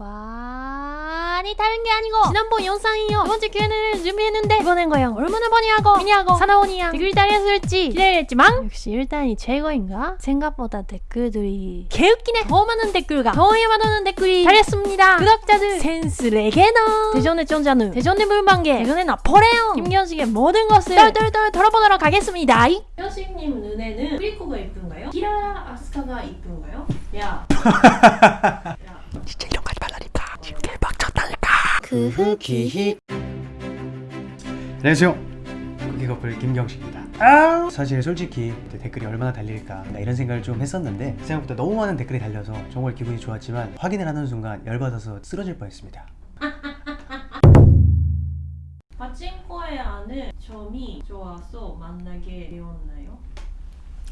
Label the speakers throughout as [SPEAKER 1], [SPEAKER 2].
[SPEAKER 1] 와 아니 다른 게 아니고 지난번 영상이요. 두 번째 Q&A를 준비했는데 이번엔 과연 얼마나 많이 하고 미니하고 사나원이야. 댓글이 달렸을지. 기대했지만 역시 일단이 최고인가? 생각보다 댓글들이 개웃기네. 더 많은 댓글과 더 많은 댓글이 달렸습니다. 구독자들 센스 레게너. 대전의 전자는 대전의 물방개. 대전의 나포레옹. 김견식의 모든 것을 똘똘똘 털어보도록 하겠습니다. 현식님 눈에는 프리코가 이쁜가요? 키라 아스카가 이쁜가요? 야.
[SPEAKER 2] 진짜
[SPEAKER 1] 그
[SPEAKER 2] 기히 안녕하세요 쿠키커플 김경식입니다 아 사실 솔직히 댓글이 얼마나 달릴까 나 이런 생각을 좀 했었는데 생각보다 너무 많은 댓글이 달려서 정말 기분이 좋았지만 확인을 하는 순간 열받아서 쓰러질 뻔했습니다.
[SPEAKER 1] 파친코에 아는 점이 좋아서 만나게 되었나요?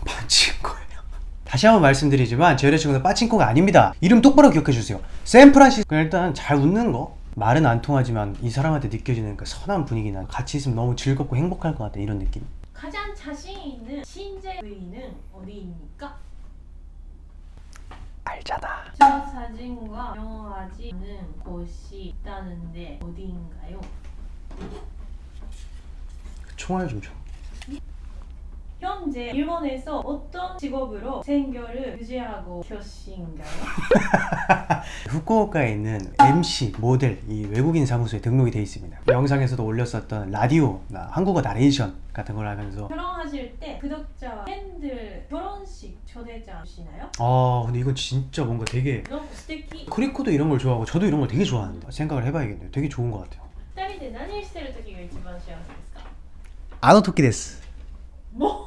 [SPEAKER 2] 빠친코예요? 다시 한번 말씀드리지만 제 여자친구는 빠친코가 아닙니다. 이름 똑바로 기억해주세요. 샌프란시스코. 일단 잘 웃는 거 말은 안 통하지만 이 사람한테 느껴지는 그 선한 분위기나 같이 있으면 너무 즐겁고 행복할 것 같아 이런 느낌
[SPEAKER 1] 가장 자신 있는 부위는 어디입니까?
[SPEAKER 2] 알잖아
[SPEAKER 1] 저 사진과 영어하지 않은 곳이 있다는데 어디인가요?
[SPEAKER 2] 총알 좀 줘.
[SPEAKER 1] 현재 일본에서 어떤 직업으로 생계를 유지하고 계신가요?
[SPEAKER 2] 후쿠오카에 있는 MC, 모델, 이 외국인 사무소에 등록이 돼 있습니다. 영상에서도 올렸었던 라디오나 한국어 나레이션 같은 걸 하면서
[SPEAKER 1] 결혼하실 때 구독자와 팬들 결혼식 초대장 주시나요?
[SPEAKER 2] 아 근데 이건 진짜 뭔가 되게
[SPEAKER 1] 너무 스테키
[SPEAKER 2] 크리코도 이런 걸 좋아하고 저도 이런 걸 되게 좋아하는데 생각을 해봐야겠네요. 되게 좋은 것 같아요.
[SPEAKER 1] 二人で何してる時が一番幸せですか
[SPEAKER 2] あの時です。
[SPEAKER 1] もう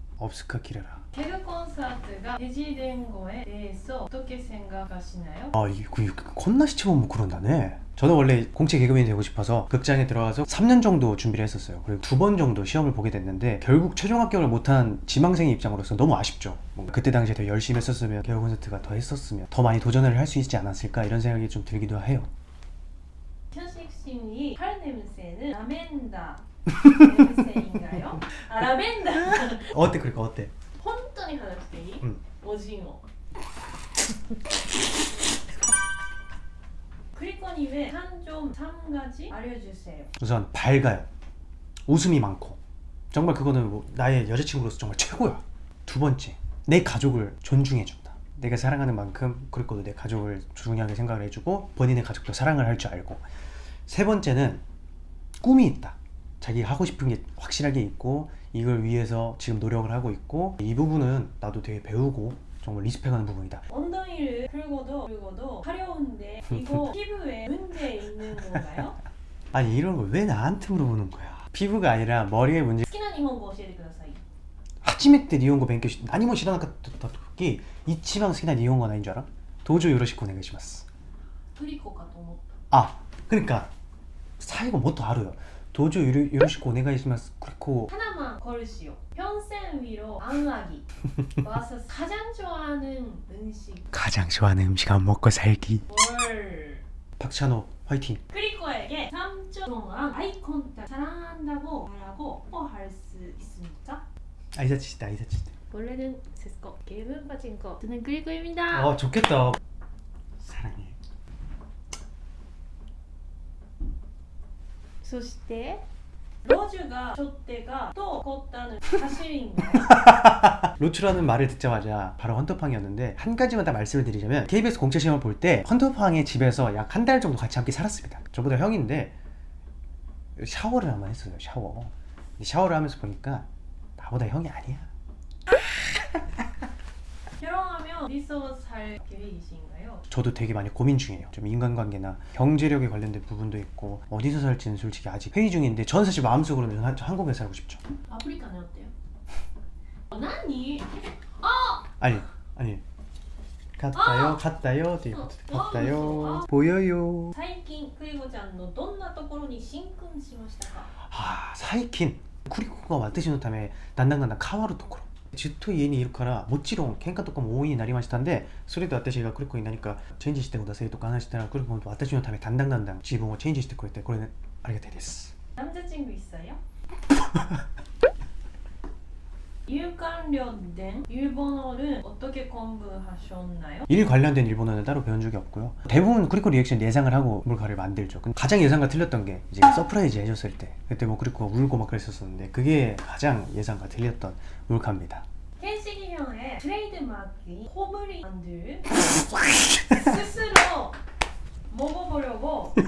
[SPEAKER 2] 없을까 기래라.
[SPEAKER 1] 개그 콘서트가 해지된 거에 대해서 어떻게 생각하시나요?
[SPEAKER 2] 아 이거 콘나 시체만 뭐 그런다네. 저는 원래 공채 개그맨이 되고 싶어서 극장에 들어가서 3년 정도 준비를 했었어요. 그리고 두 번 정도 시험을 보게 됐는데 결국 최종 합격을 못한 지망생의 입장으로서 너무 아쉽죠. 뭔가 그때 당시에 더 열심히 했었으면 개그 콘서트가 더 했었으면 더 많이 도전을 할 수 있지 않았을까 이런 생각이 좀 들기도 해요.
[SPEAKER 1] 현식씨의 팔 냄새는 라벤 더 냄새인가요? 아 라벤더
[SPEAKER 2] 어때 그러니까 어때?
[SPEAKER 1] 本当に話していい、
[SPEAKER 2] うん
[SPEAKER 1] おじんを크리코님의 한점 3가지 알려주세요
[SPEAKER 2] 우선 밝아요 웃음이 많고 정말 그거는 뭐 나의 여자친구로서 정말 최고야 두 번째 내 가족을 존중해준다 내가 사랑하는 만큼 그리고 내 가족을 중요하게 생각을 해주고 본인의 가족도 사랑을 할 줄 알고 세 번째는 꿈이 있다 자기가 하고 싶은 게 확실하게 있고 이걸 위해서 지금 노력을 하고 있고 이 부분은 나도 되게 배우고 정말 리스펙하는 부분이다
[SPEAKER 1] 엉덩이를 긁어도 긁어도 가려운데 이거 피부에 문제 있는 건가요?
[SPEAKER 2] 아니 이런 걸 왜 나한테 물어보는 거야 피부가 아니라 머리에 문제
[SPEAKER 1] 好きな日本語教えてください
[SPEAKER 2] 初めて日本語勉強し何も知らなかった時一番好きな日本語は何줄 알아? 도저 요로시고お願いします
[SPEAKER 1] トリコかと思っ
[SPEAKER 2] 아 그러니까 사이가 뭐또 알아요 도주 요루, 요시코 오네가이시마스 그리고.
[SPEAKER 1] 하나만 걸으시오. 평생 위로 안락이 와서 가장 좋아하는 음식.
[SPEAKER 2] 가장 좋아하는 음식은 먹고 살기.
[SPEAKER 1] 월
[SPEAKER 2] 박찬호 화이팅.
[SPEAKER 1] 크리코에게 3주 동안 아이콘택 사랑한다고 말하고 뽀뽀할 수 있습니까?
[SPEAKER 2] 아이사치시다 아이사치시다.
[SPEAKER 1] 원래는 세스코 게임은 빠진코 저는 그리코입니다.
[SPEAKER 2] 어 좋겠다. 사랑해.
[SPEAKER 1] そしてロジュがちょってがと起こったの走りんが
[SPEAKER 2] 로추라는 말을 듣자마자 바로 헌터팡이었는데 한 가지만 다 말씀을 드리자면 KBS 공채 시험을 볼 때 헌터팡의 집에서 약 한 달 정도 같이 함께 살았습니다 저보다 형인데 샤워를 한번 했어요 샤워 근데 샤워를 하면서 보니까 나보다 형이 아니야
[SPEAKER 1] 결혼하면 어디서 살 계획이신가요?
[SPEAKER 2] 저도 되게 많이 고민 중이에요 좀 인간관계나 경제력에 관련된 부분도 있고 어디서 살지는 솔직히 아직 회의 중인데 저는 사실 마음속으로는 한- 한국에 살고 싶죠
[SPEAKER 1] 아프리카는 어때요? 어,何
[SPEAKER 2] 아니 아니 갔다요 갔다요 뒤에
[SPEAKER 1] 어,
[SPEAKER 2] 갔다요
[SPEAKER 1] 어,
[SPEAKER 2] 보여요
[SPEAKER 1] 最近クリコちゃんのどんなところに進訓しましたか
[SPEAKER 2] 아 사이킨 쿠리코가 와트시のためだんだんだんだん変わるところ ずっと家にいるからもちろん喧嘩とかも多いになりましたんでそれで私がクリコに何かチェンジしてくださいとか話したらクリコも私のためだんだんだんだん自分をチェンジしてくれてこれねありがたいです
[SPEAKER 1] 남자친구 있어요? 일 관련된 일본어를 어떻게 공부하셨나요?
[SPEAKER 2] 일 관련된 일본어는 따로 배운 적이 없고요. 대부분 크리코 리액션 예상을 하고 몰카를 만들죠. 가장 예상과 틀렸던 게 이제 surprise 해줬을 때 그때 뭐 크리코 울고 막 그랬었는데 그게 가장 예상과 틀렸던 몰카입니다.
[SPEAKER 1] 켄식이 형의 트레이드마크인 호불이 만들 스스로 먹어보려고.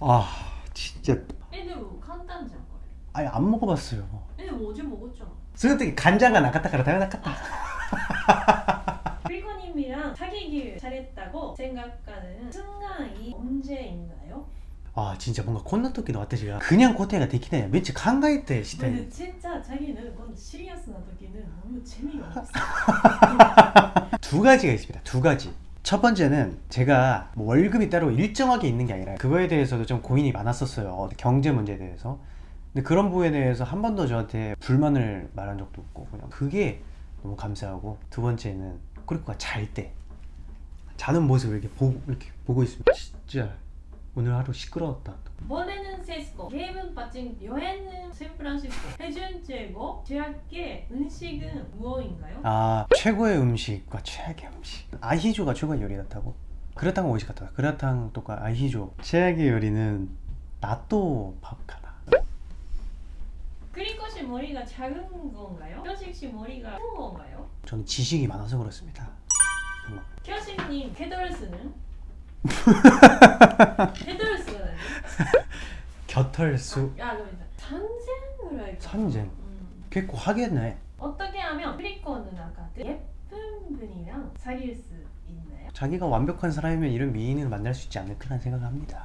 [SPEAKER 2] 아 진짜.
[SPEAKER 1] 애들 뭐 간단하지 않아요?
[SPEAKER 2] 아예 안 먹어봤어요
[SPEAKER 1] 애들 뭐 어제 먹었잖아
[SPEAKER 2] その時간장가なかったから食べなかった
[SPEAKER 1] 프리코님이랑 사귀길 잘했다고 생각하는 순간이 언제인가요?
[SPEAKER 2] 아 진짜 뭔가 こんな時の私が그냥答えができないめっちゃ考えてしたい
[SPEAKER 1] 근데 진짜 자기는 그건 시리어스나時는 너무 재미가 없어
[SPEAKER 2] 두 가지가 있습니다. 두 가지. 첫 번째는 제가 뭐 월급이 따로 일정하게 있는 게 아니라 그거에 대해서도 좀 고민이 많았었어요. 경제 문제에 대해서. 근데 그런 부분에 대해서 한 번도 저한테 불만을 말한 적도 없고 그냥 그게 너무 감사하고 두 번째는 꾸리코가 잘때 자는 모습을 이렇게 보고 이렇게 보고 있으면 진짜 오늘 하루 시끄러웠다.
[SPEAKER 1] 번에는 세스코, 게임은 빠진 여행은 샌프란시스코 해준 최고 제약의 음식은 무엇인가요?
[SPEAKER 2] 아 최고의 음식과 최악의 음식 아히조가 최고의 요리 같다고? 그라탕은 오이시 같다 그라탕 또가 아히조 최악의 요리는 나또
[SPEAKER 1] 크리코씨 머리가 작은 건가요? 현식 씨 머리가 큰 건가요?
[SPEAKER 2] 저는 지식이 많아서 그렇습니다 정말.
[SPEAKER 1] 현식님 헤덜스는? 헤덜스는?
[SPEAKER 2] 겨털수
[SPEAKER 1] 야 그러면 산쟁을 할까?
[SPEAKER 2] 산쟁 음.結構 하겠네
[SPEAKER 1] 어떻게 하면 크리코 누나가 예쁜 분이랑 사귈 수 있나요?
[SPEAKER 2] 자기가 완벽한 사람이면 이런 미인을 만날 수 있지 않을까라는 생각을 합니다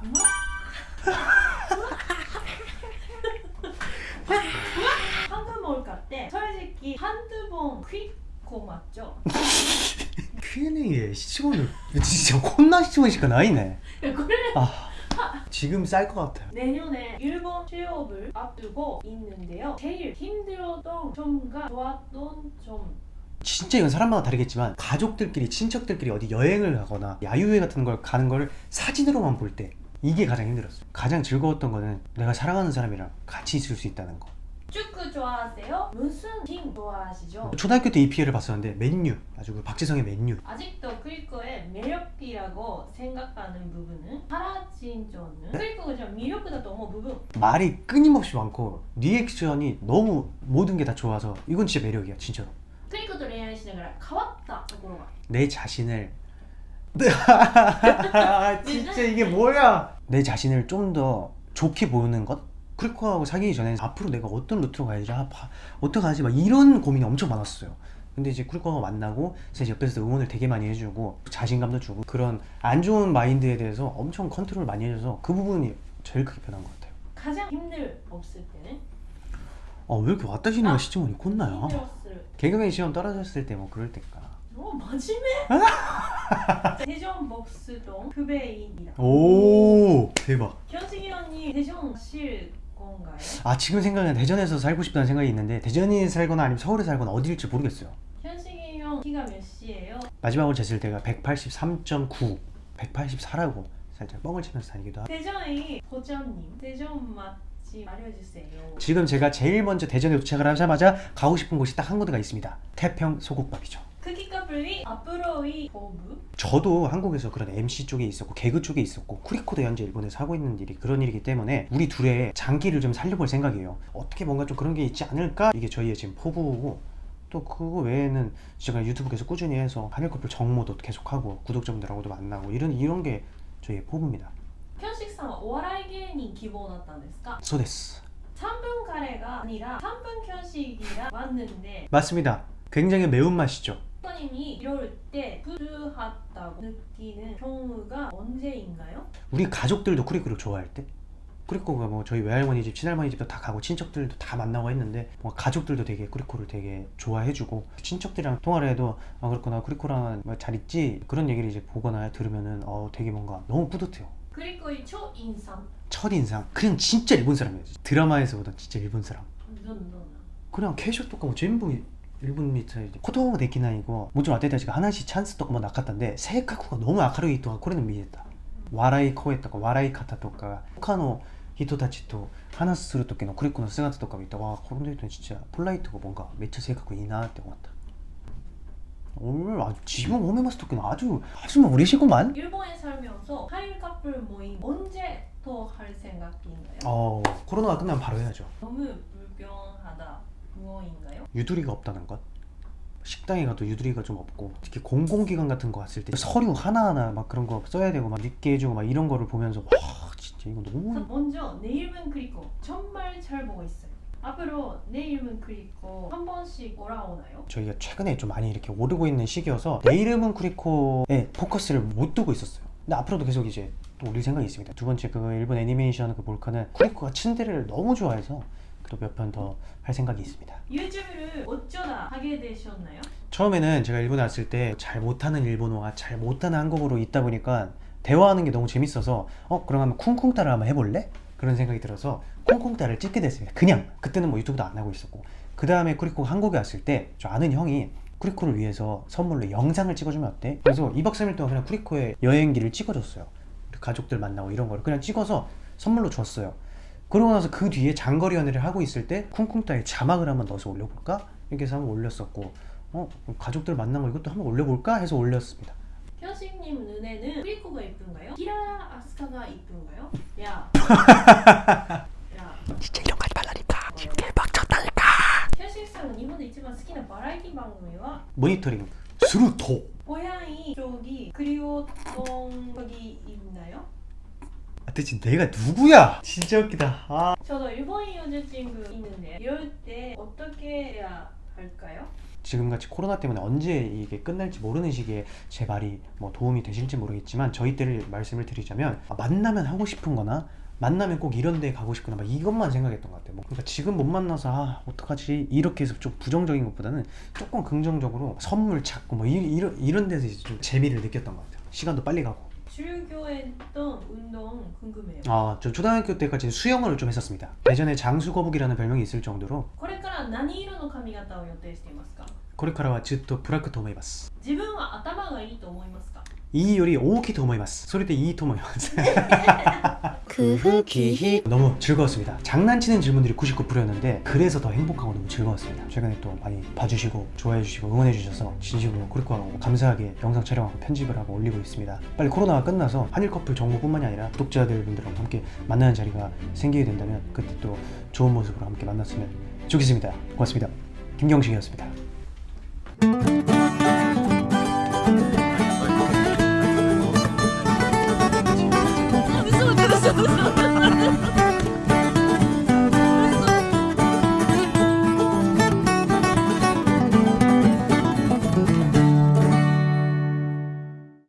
[SPEAKER 1] 황금 몰카 때 솔직히 한두 번 크리코 맞죠?
[SPEAKER 2] Q&A에 진짜 콘나 시치원しか 나이네 아 지금 쌀 것 같아요
[SPEAKER 1] 내년에 일본 취업을 앞두고 있는데요. 제일 힘들었던 점과 좋았던 점.
[SPEAKER 2] 진짜 이건 사람마다 다르겠지만 가족들끼리 친척들끼리 어디 여행을 가거나 야유회 같은 걸 가는 걸 사진으로만 볼 때 이게 가장 힘들었어요 가장 즐거웠던 거는 내가 사랑하는 사람이랑 같이 있을 수 있다는 거
[SPEAKER 1] 축구 좋아하세요? 무슨 팀 좋아하시죠?
[SPEAKER 2] 초등학교 때 EPL을 봤었는데 맨유 아주 그 박지성의 맨유.
[SPEAKER 1] 아직도 크리코의 매력이라고 생각하는 부분은 사라진 점은? 크리코가 좀 매력이다 너무 부분.
[SPEAKER 2] 말이 끊임없이 많고 리액션이 너무 모든 게 다 좋아서 이건 진짜 매력이야 진짜로.
[SPEAKER 1] 크리코도 레이아시나가 가왔다
[SPEAKER 2] 내 자신을. 진짜 이게 뭐야? 내 자신을 좀 더 좋게 보는 것? 크리코하고 사귀기 전에 앞으로 내가 어떤 루트로 가야지? 아, 바, 어떡하지? 막 이런 고민이 엄청 많았어요. 근데 이제 크리코가 만나고 이제 옆에서 응원을 되게 많이 해주고 자신감도 주고 그런 안 좋은 마인드에 대해서 엄청 컨트롤 많이 해줘서 그 부분이 제일 크게 변한 것 같아요.
[SPEAKER 1] 가장 힘들었을 때는?
[SPEAKER 2] 아왜 이렇게 왔다 시는
[SPEAKER 1] 아,
[SPEAKER 2] 시점이 콧나요?
[SPEAKER 1] 힘들었을
[SPEAKER 2] 개그맨 시험 떨어졌을 때 뭐 그럴 때까
[SPEAKER 1] 어 마지막에? 대전 복수동 후배입니다.
[SPEAKER 2] 오 대박.
[SPEAKER 1] 현식이 언니 대전 실 건가요?
[SPEAKER 2] 아 지금 생각은 대전에서 살고 싶다는 생각이 있는데 대전에 살거나 아니면 서울에 살거나 어디일지 모르겠어요
[SPEAKER 1] 현식이 형 키가 몇이에요?
[SPEAKER 2] 마지막으로 쟀을 때가 183.9 184라고 살짝 뻥을 치면서 다니기도 하고
[SPEAKER 1] 대전의 보전님 대전 맛 집 알려주세요.
[SPEAKER 2] 지금 제가 제일 먼저 대전에 도착을 하자마자 가고 싶은 곳이 딱 한 군데가 있습니다. 태평 소국밥이죠.
[SPEAKER 1] 크기가 분리 앞으로의 보부?
[SPEAKER 2] 저도 한국에서 그런 MC 쪽에 있었고 개그 쪽에 있었고 쿠리코도 현재 일본에서 하고 있는 일이 그런 일이기 때문에 우리 둘의 장기를 좀 살려볼 생각이에요. 어떻게 뭔가 좀 그런 게 있지 않을까? 이게 저희의 지금 포부고 또 그거 외에는 제가 유튜브 계속 꾸준히 해서 한일 커플 정모도 계속하고 구독자분들하고도 만나고 이런 이런 게 저희의 포부입니다.
[SPEAKER 1] 현식 さんはお笑い芸人希望だったんですか
[SPEAKER 2] 소데스
[SPEAKER 1] 3분 카레가 아니라 3분 현식이라 왔는데
[SPEAKER 2] 맞습니다 굉장히 매운맛이죠
[SPEAKER 1] 선생님이 이럴 때 부드하다고 느끼는 경우가 언제인가요?
[SPEAKER 2] 우리 가족들도 쿠리코를 좋아할 때 쿠리코가 뭐 저희 외할머니 집 친할머니 집도 다 가고 친척들도 다 만나고 했는데 뭐 가족들도 되게 쿠리코를 되게 좋아해주고 친척들이랑 통화를 해도 아 그렇구나 쿠리코랑 뭐잘 있지 그런 얘기를 이제 보거나 들으면은 어 되게 뭔가 너무 뿌듯해요
[SPEAKER 1] 그리고의 초인상
[SPEAKER 2] 첫인상 그냥 진짜 일본 사람이에요 드라마에서 보던 진짜 일본 사람
[SPEAKER 1] 넌 너는
[SPEAKER 2] 그냥 캐셔 とかも全部일본みたいで言葉もできない語もちろん私たちが話すチャンスとかもなかったんで性格が너무明るい人がこれで見えた笑い声とか笑い方とか他の人たちと話する時のクリックの姿とか見たらわあこの人진짜 폴라이트가 뭔가めっちゃ性格いいなって思った 오늘 아, 지금 오메 마스 토끼는 아주 아주 뭐 우리시구만
[SPEAKER 1] 일본에 살면서 한일 커플 모임 언제 더 할 생각인가요?
[SPEAKER 2] 어 코로나가 끝나면 바로 해야죠
[SPEAKER 1] 너무 불편하다 무엇인가요?
[SPEAKER 2] 유두리가 없다는 것 식당에 가도 유두리가 좀 없고 특히 공공기관 같은 거 갔을 때 서류 하나하나 막 그런 거 써야 되고 막 늦게 해주고 막 이런 거를 보면서 와 진짜 이거 너무
[SPEAKER 1] 먼저 내 이름은 그리고 정말 잘 보고 있어요. 앞으로 내 이름은 그리고 한 번씩 올라오나요?
[SPEAKER 2] 저희가 최근에 좀 많이 이렇게 오르고 있는 시기여서 내 이름은 쿠리코에 포커스를 못 두고 있었어요 근데 앞으로도 계속 이제 또 올릴 생각이 있습니다 두 번째 그 일본 애니메이션 그 몰카는 쿠리코가 츤데레를 너무 좋아해서 또 몇 편 더 할 생각이 있습니다
[SPEAKER 1] 유튜브를 어쩌다 하게 되셨나요?
[SPEAKER 2] 처음에는 제가 일본에 왔을 때 잘 못하는 일본어와 잘 못하는 한국어로 있다 보니까 대화하는 게 너무 재밌어서 어 그럼 한번 쿵쿵따를 한번 해볼래? 그런 생각이 들어서 쿵쿵따를 찍게 됐습니다 그냥 그때는 뭐 유튜브도 안 하고 있었고 그 다음에 쿠리코 한국에 왔을 때 저 아는 형이 쿠리코를 위해서 선물로 영상을 찍어주면 어때? 그래서 2박 3일 동안 그냥 쿠리코의 여행기를 찍어줬어요 가족들 만나고 이런 거를 그냥 찍어서 선물로 줬어요 그러고 나서 그 뒤에 장거리 연애를 하고 있을 때 쿵쿵따에 자막을 한번 넣어서 올려볼까? 이렇게 해서 한번 올렸었고 어 가족들 만난 거 이것도 한번 올려볼까? 해서 올렸습니다
[SPEAKER 1] 현식님 눈에는 크리코가 이쁜가요? 키라 아스카가 이쁜가요? 야. 야.
[SPEAKER 2] 모니터링 스루토
[SPEAKER 1] 고양이 쪽이 그리웠던 적이 있나요?
[SPEAKER 2] 아, 대체 내가 누구야? 진짜 웃기다 아.
[SPEAKER 1] 저도 일본인 여자친구 있는데 이럴 때 어떻게 해야 할까요?
[SPEAKER 2] 지금같이 코로나 때문에 언제 이게 끝날지 모르는 시기에 제 말이 뭐 도움이 되실지 모르겠지만 저희 때를 말씀을 드리자면 아, 만나면 하고 싶은 거나 만나면 꼭 이런 데 가고 싶거나 막 이것만 생각했던 것 같아요 뭐 그러니까 지금 못 만나서 아 어떡하지 이렇게 해서 좀 부정적인 것보다는 조금 긍정적으로 선물 찾고 뭐 이, 이런, 이런 데서 이제 좀 재미를 느꼈던 것 같아요 시간도 빨리 가고
[SPEAKER 1] 즐겨했던 운동 궁금해요.
[SPEAKER 2] 아, 저 초등학교 때까지 수영을 좀 했었습니다 예전에 장수거북이라는 별명이 있을 정도로
[SPEAKER 1] これから何色の髪型を予定していますか
[SPEAKER 2] 코레카라와 즈또 브라크 토모이마스
[SPEAKER 1] 自分は頭がいいと思いますか
[SPEAKER 2] 이 토모이마스.
[SPEAKER 3] 크흐기히
[SPEAKER 2] 너무 즐거웠습니다. 장난치는 질문들이 99%였는데 그래서 더 행복하고 너무 즐거웠습니다. 최근에 또 많이 봐주시고 좋아해주시고 응원해주셔서 진심으로 코리코하고 감사하게 영상 촬영하고 편집을 하고 올리고 있습니다. 빨리 코로나가 끝나서 한일 커플 정보뿐만이 아니라 구독자들 분들하고 함께 만나는 자리가 생기게 된다면 그때 또 좋은 모습으로 함께 만났으면 좋겠습니다. 고맙습니다. 김경식이었습니다